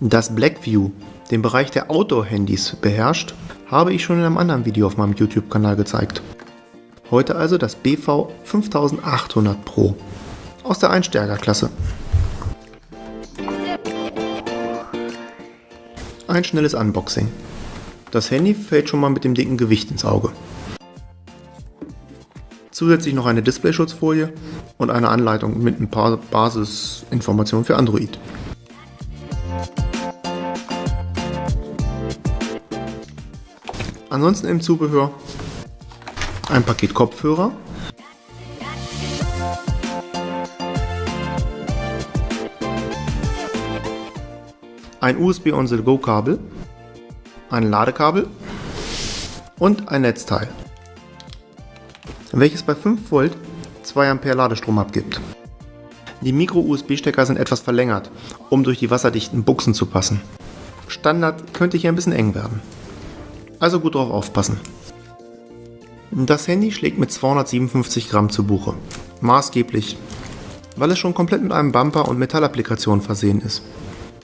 dass Blackview den Bereich der Outdoor-Handys beherrscht, habe ich schon in einem anderen Video auf meinem YouTube-Kanal gezeigt. Heute also das BV 5800 Pro aus der Einstärkerklasse. Ein schnelles Unboxing. Das Handy fällt schon mal mit dem dicken Gewicht ins Auge. Zusätzlich noch eine Displayschutzfolie und eine Anleitung mit ein paar Basisinformationen für Android. Ansonsten im Zubehör ein Paket Kopfhörer, ein USB on the go Kabel, ein Ladekabel und ein Netzteil, welches bei 5 Volt 2 Ampere Ladestrom abgibt. Die Micro-USB-Stecker sind etwas verlängert, um durch die wasserdichten Buchsen zu passen. Standard könnte hier ein bisschen eng werden. Also gut drauf aufpassen. Das Handy schlägt mit 257 Gramm zu Buche. Maßgeblich, weil es schon komplett mit einem Bumper und Metallapplikation versehen ist.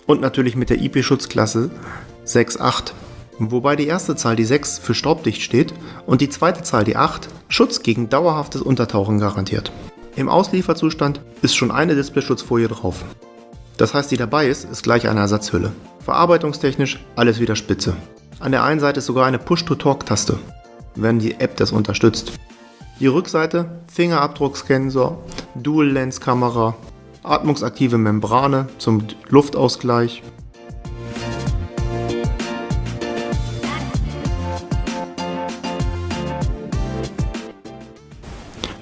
Und natürlich mit der IP-Schutzklasse 6.8, wobei die erste Zahl die 6 für staubdicht steht und die zweite Zahl die 8 Schutz gegen dauerhaftes Untertauchen garantiert. Im Auslieferzustand ist schon eine Displayschutzfolie drauf. Das heißt, die dabei ist, ist gleich eine Ersatzhülle. Verarbeitungstechnisch alles wieder spitze. An der einen Seite ist sogar eine Push-to-Talk-Taste, wenn die App das unterstützt. Die Rückseite, Fingerabdrucksensor, Dual-Lens-Kamera, atmungsaktive Membrane zum Luftausgleich.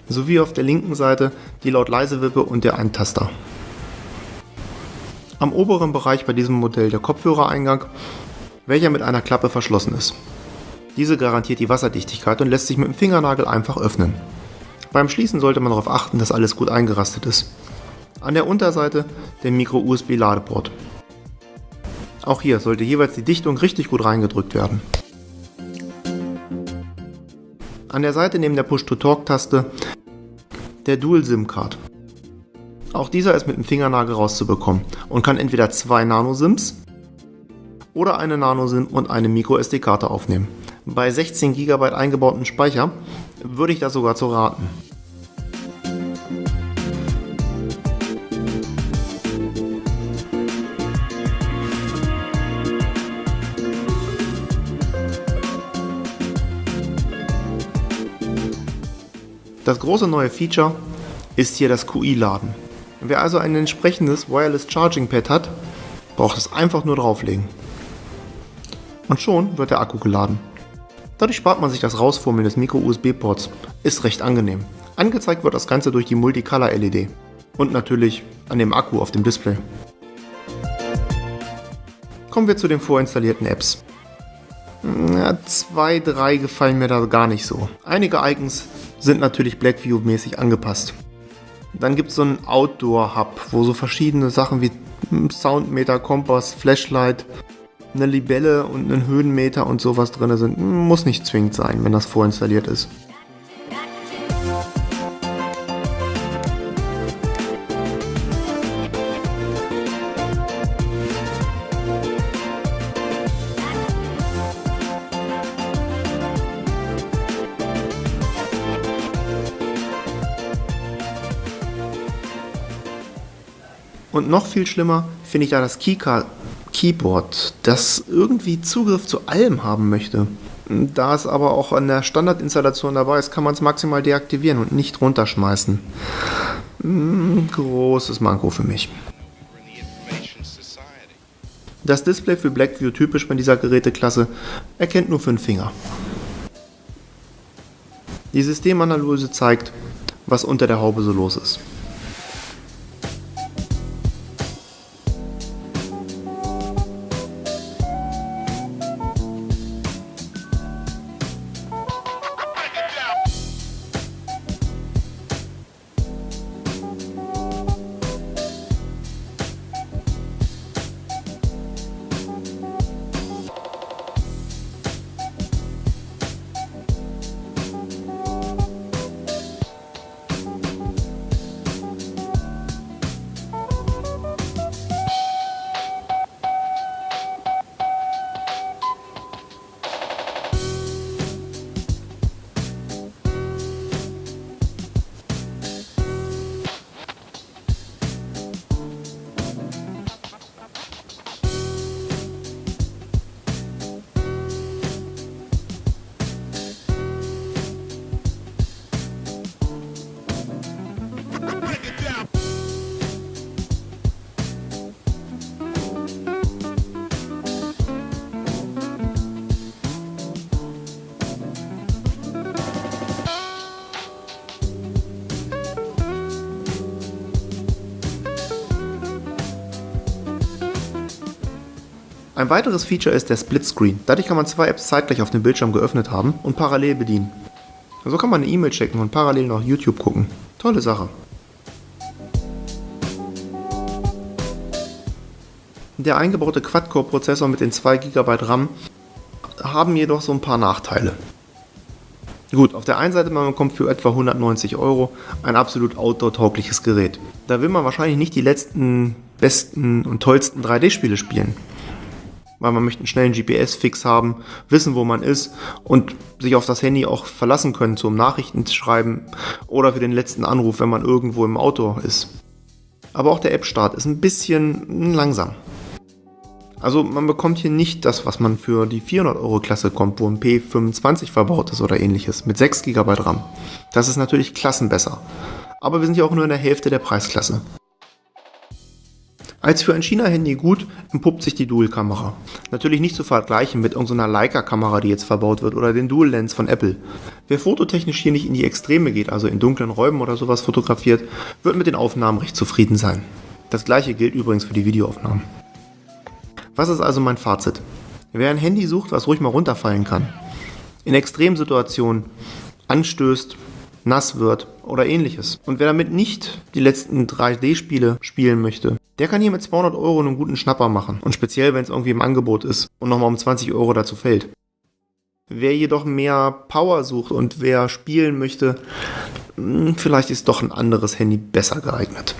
Sowie auf der linken Seite die Laut-Leise-Wippe und der Eintaster. Am oberen Bereich bei diesem Modell der Kopfhörereingang welcher mit einer Klappe verschlossen ist. Diese garantiert die Wasserdichtigkeit und lässt sich mit dem Fingernagel einfach öffnen. Beim Schließen sollte man darauf achten, dass alles gut eingerastet ist. An der Unterseite der Micro-USB-Ladeport. Auch hier sollte jeweils die Dichtung richtig gut reingedrückt werden. An der Seite neben der Push-to-Talk-Taste der Dual-SIM-Card. Auch dieser ist mit dem Fingernagel rauszubekommen und kann entweder zwei Nano-SIMs oder eine Nano-SIM und eine MicroSD-Karte aufnehmen. Bei 16 GB eingebautem Speicher würde ich das sogar zu raten. Das große neue Feature ist hier das QI-Laden. Wer also ein entsprechendes Wireless Charging Pad hat, braucht es einfach nur drauflegen und schon wird der Akku geladen. Dadurch spart man sich das Rausfummeln des Micro-USB-Ports. Ist recht angenehm. Angezeigt wird das Ganze durch die Multicolor-LED. Und natürlich an dem Akku auf dem Display. Kommen wir zu den vorinstallierten Apps. Ja, zwei, drei gefallen mir da gar nicht so. Einige Icons sind natürlich Blackview-mäßig angepasst. Dann gibt es so einen Outdoor-Hub, wo so verschiedene Sachen wie Soundmeter, Kompass, Flashlight eine Libelle und einen Höhenmeter und sowas drin sind. Muss nicht zwingend sein, wenn das vorinstalliert ist. Und noch viel schlimmer finde ich da das Keycard Keyboard, das irgendwie Zugriff zu allem haben möchte. Da es aber auch an der Standardinstallation dabei ist, kann man es maximal deaktivieren und nicht runterschmeißen. Hm, großes Manko für mich. Das Display für Blackview typisch bei dieser Geräteklasse erkennt nur fünf Finger. Die Systemanalyse zeigt, was unter der Haube so los ist. Ein weiteres Feature ist der Split Screen. Dadurch kann man zwei Apps zeitgleich auf dem Bildschirm geöffnet haben und parallel bedienen. So kann man eine E-Mail checken und parallel noch YouTube gucken. Tolle Sache. Der eingebaute Quad-Core-Prozessor mit den 2 GB RAM haben jedoch so ein paar Nachteile. Gut, auf der einen Seite man bekommt für etwa 190 Euro ein absolut outdoor-taugliches Gerät. Da will man wahrscheinlich nicht die letzten, besten und tollsten 3D-Spiele spielen. Weil man möchte einen schnellen GPS-Fix haben, wissen, wo man ist und sich auf das Handy auch verlassen können zum Nachrichten schreiben oder für den letzten Anruf, wenn man irgendwo im Auto ist. Aber auch der App-Start ist ein bisschen langsam. Also man bekommt hier nicht das, was man für die 400 Euro Klasse kommt, wo ein P25 verbaut ist oder ähnliches, mit 6 GB RAM. Das ist natürlich klassenbesser. Aber wir sind ja auch nur in der Hälfte der Preisklasse. Als für ein China-Handy gut empuppt sich die Dual-Kamera. Natürlich nicht zu vergleichen mit irgendeiner Leica-Kamera, die jetzt verbaut wird, oder den Dual-Lens von Apple. Wer fototechnisch hier nicht in die Extreme geht, also in dunklen Räumen oder sowas fotografiert, wird mit den Aufnahmen recht zufrieden sein. Das gleiche gilt übrigens für die Videoaufnahmen. Was ist also mein Fazit? Wer ein Handy sucht, was ruhig mal runterfallen kann, in Extremsituationen anstößt, nass wird oder ähnliches und wer damit nicht die letzten 3D-Spiele spielen möchte, der kann hier mit 200 Euro einen guten Schnapper machen und speziell, wenn es irgendwie im Angebot ist und nochmal um 20 Euro dazu fällt. Wer jedoch mehr Power sucht und wer spielen möchte, hm, vielleicht ist doch ein anderes Handy besser geeignet.